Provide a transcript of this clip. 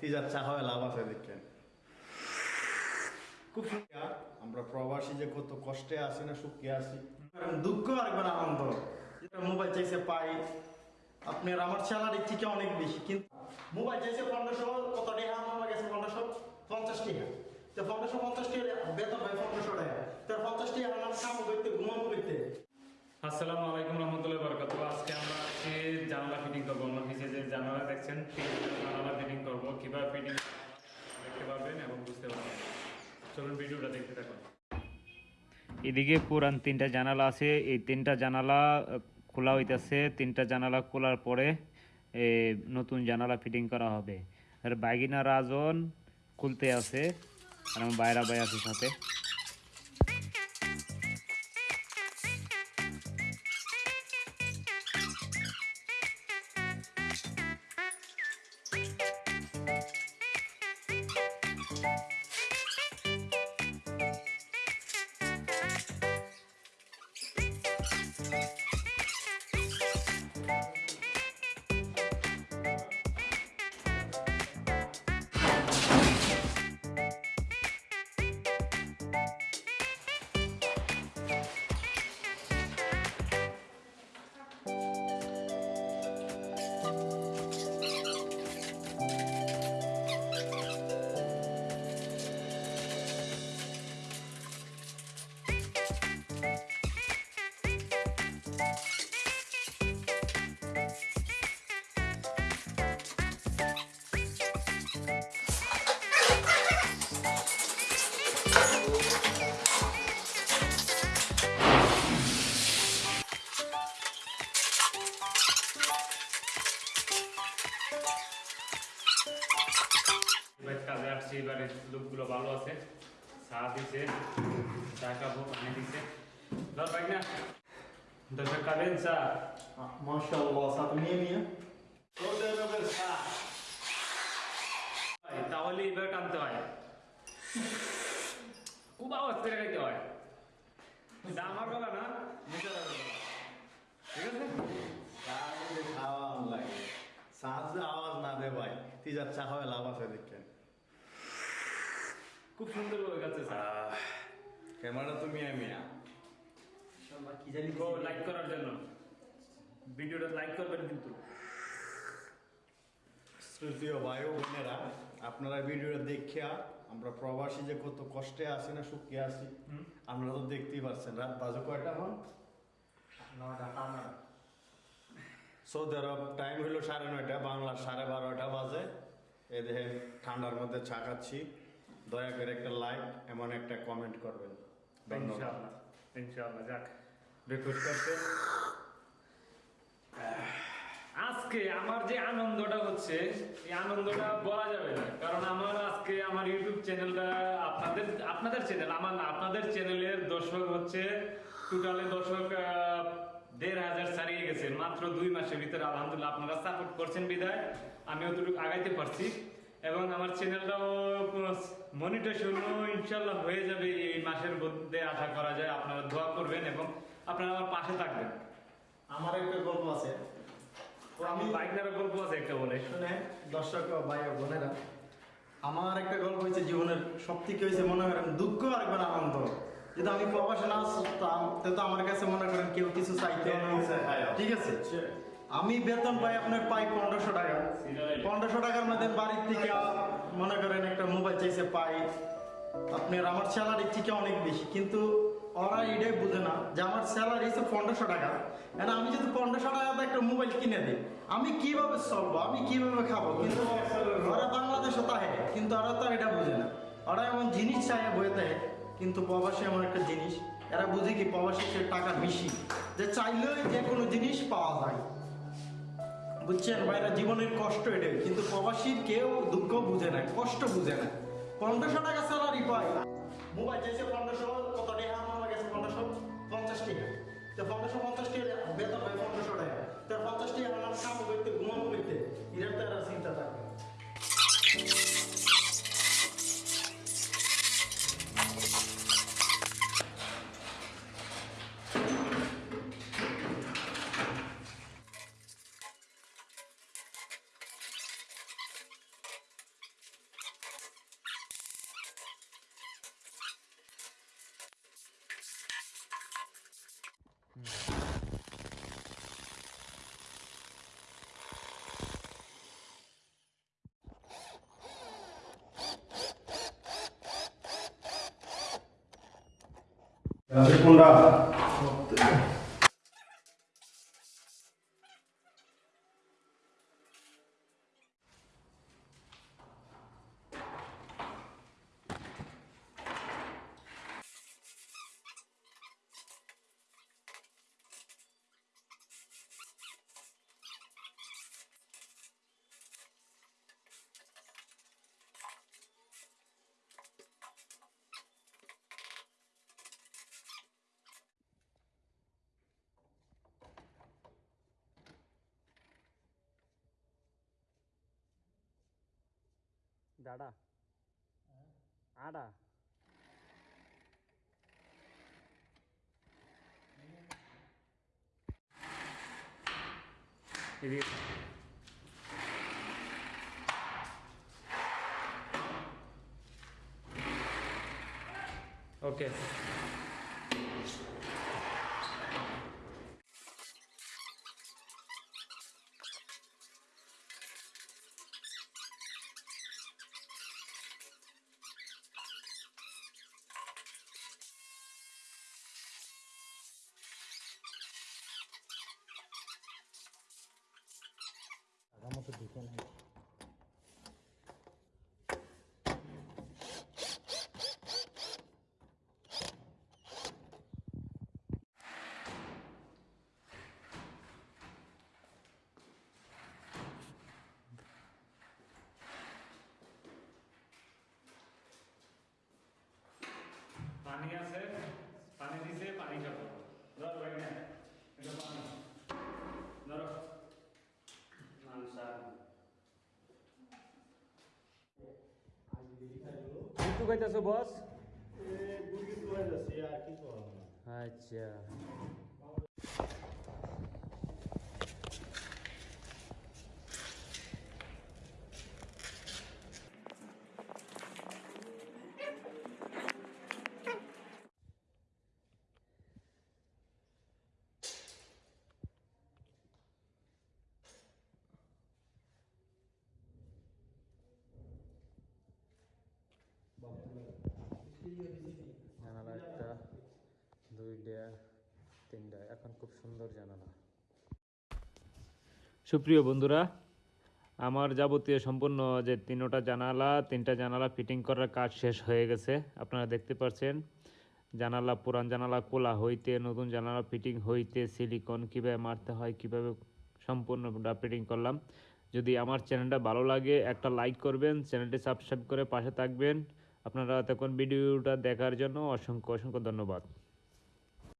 তিজার চা হয়, লাভ আছে দেখেন খুব সুখী আমরা প্রবাসী যে কত কষ্টে আছি না সুখে আছি। দুঃখ একবার আনন্দ। যেটা মোবাইল চাইছে পাই। আপনার আমার স্যালারি থেকে অনেক বেশি। কিন্তু মোবাইল চাইছে পনেরোশো কত টাকা আমার গেছে পনেরোশো পঞ্চাশ টাকা তো পনেরোশো পঞ্চাশ টাকা বেতন হয় পনেরোশো টাকা তো পঞ্চাশ টাকা আমার কাম করতে ঘুমাবো করতে আসসালামু আলাইকুম রহমতুল্লাহ বরকাত আজকে আমরা আজকে জানালা ফিটিং করব আমার নিচে যে জানালা দেখছেন তিনটা জানালা ফিটিং করব কীভাবে ফিটিং দেখতে পারবেন এবং বুঝতে পারবেন চলুন ভিডিওটা দেখতে থাকুন এদিকে পুরান তিনটা জানালা আছে, এই তিনটা জানালা খোলা হইতেছে। তিনটা জানালা খোলার পরে নতুন জানালা ফিটিং করা হবে। আর বাইগিনা রাজন খুলতে আছে, আর আমার বাইরা বাই আছে সাথে। চা দিছে চা খাব পানি দিছে ধর পাই না দর্শক খাবেন চা মাশাআল্লাহ সাথে নিয়ে নিয়ে সৌদি আরবের চা ভাই, তাহলে এবার টানতে হয় খুব আওয়াজ করে খাইতে হয় এটা আমার গলা না নিজের গলা। ঠিক আছে চা যদি খাওয়া লাগে চা যদি আওয়াজ না দে ভাই তিজার চা হয় লাভ আছে দেখেন খুব সুন্দর হয়ে গেছে ক্যামেরা তুমি মিয়া মিয়া কি জানি তো লাইক করার জন্য। ভিডিওটা লাইক করবেন কিন্তু। শ্রুতীয় ভাই ও বোনেরা আপনারা ভিডিওটা দেখিয়া আমরা প্রবাসী যে কত কষ্টে আছি না সুখে আছি। আপনারা তো দেখতেই পাচ্ছেন রাত বাজে কয়টা হন সৌদি আরব টাইম হইল সাড়ে নয়টা বাংলা সাড়ে বারোটা বাজে। এ দেহে ঠান্ডার মধ্যে চা খাচ্ছি। দয়া করে একটা লাইক এমন একটা কমেন্ট করবেন। ইনশাআল্লাহ ইনশাআল্লাহ যাক। রিকোয়েস্ট করতে আজকে আমার যে আনন্দটা হচ্ছে এই আনন্দটা বলা যাবে না। কারণ আমার আজকে আমার ইউটিউব চ্যানেলটা আপনাদের আপনাদের চ্যানেল আমার না আপনাদের চ্যানেলের দর্শক হচ্ছে টোটালে দর্শক দেড় হাজার ছাড়িয়ে গেছে। মাত্র দুই মাসের ভিতরে আলহামদুলিল্লাহ আপনারা সাপোর্ট করছেন বিদায়। আমি অতটুকু আগাইতে পারছি। এবং আমার চ্যানেলটাও মনিটেশন ইনশাল্লাহ হয়ে যাবে এই মাসের মধ্যে আশা করা যায়। আপনারা দোয়া করবেন এবং আপনারা আমার পাশে থাকবেন। আমার একটা গল্প আছে। তো আমি আমি গল্প আছে একটা বলে। শুনে দর্শক ও ভাই ও বোনেরা আমার একটা গল্প হয়েছে জীবনের সব থেকে হয়েছে মনে করেন দুঃখ আর একবার আনন্দ। যদি আমি প্রবাসে না আসতাম তো আমার কাছে মনে করেন কেউ কিছু চাইতে ঠিক আছে? আমি বেতন পাই আপনার পাই পনেরোশো টাকা। পনেরোশো টাকার মধ্যে বাড়ির থেকে, মনে করেন একটা মোবাইল চাইছে পাই। আপনার আমার স্যালারি থেকে অনেক বেশি, কিন্তু ওরা এটাই বুঝে না যে আমার স্যালারি হচ্ছে পনেরোশো টাকা। এখন আমি যদি পনেরোশো টাকাতে একটা মোবাইল কিনে দিই, আমি কীভাবে চলবো আমি কীভাবে খাব? কিন্তু ওরা বাংলাদেশে তাহে কিন্তু ওরা তো এটা বুঝে না। ওরা এমন জিনিস চায় বয়ে কিন্তু প্রবাসী এমন একটা জিনিস, এরা বুঝে কি প্রবাসীর টাকা বেশি। যে চাইলেই যে কোনো জিনিস পাওয়া যায়। বুঝছেন? ভাইরা জীবনের কষ্ট এটা কিন্তু প্রবাসীর কেউ দুঃখ বুঝে না, কষ্ট বুঝে না। পনেরোশো টাকা স্যালারি পায়। মোবাইল চাইছে পনেরোশো, কত টাকা? আমার গেছে পনেরোশো পঞ্চাশ টাকা। তো পনেরোশো পঞ্চাশ টাকা বেতন La segunda. ada Ada. Ini. Oke. Okay. ওকে পানি আছে পানি দিছে পানি খাব ধরো ভাই না এটা পানি ধরো কিছু কইতাছো বস আচ্ছা জানালা একটা সুপ্রিয় বন্ধুরা, আমার যাবতীয় সম্পূর্ণ যে তিনটা জানালা তিনটা জানালা ফিটিং করার কাজ শেষ হয়ে গেছে। আপনারা দেখতে পাচ্ছেন, জানালা, পুরান জানালা কোলা হইতে, নতুন জানালা ফিটিং হইতে সিলিকন কীভাবে মারতে হয়, কীভাবে সম্পূর্ণটা ফিটিং করলাম। যদি আমার চ্যানেলটা ভালো লাগে, একটা লাইক করবেন, চ্যানেলটি সাবস্ক্রাইব করে পাশে থাকবেন। আপনারা তখন ভিডিওটা দেখার জন্য অসংখ্য অসংখ্য ধন্যবাদ।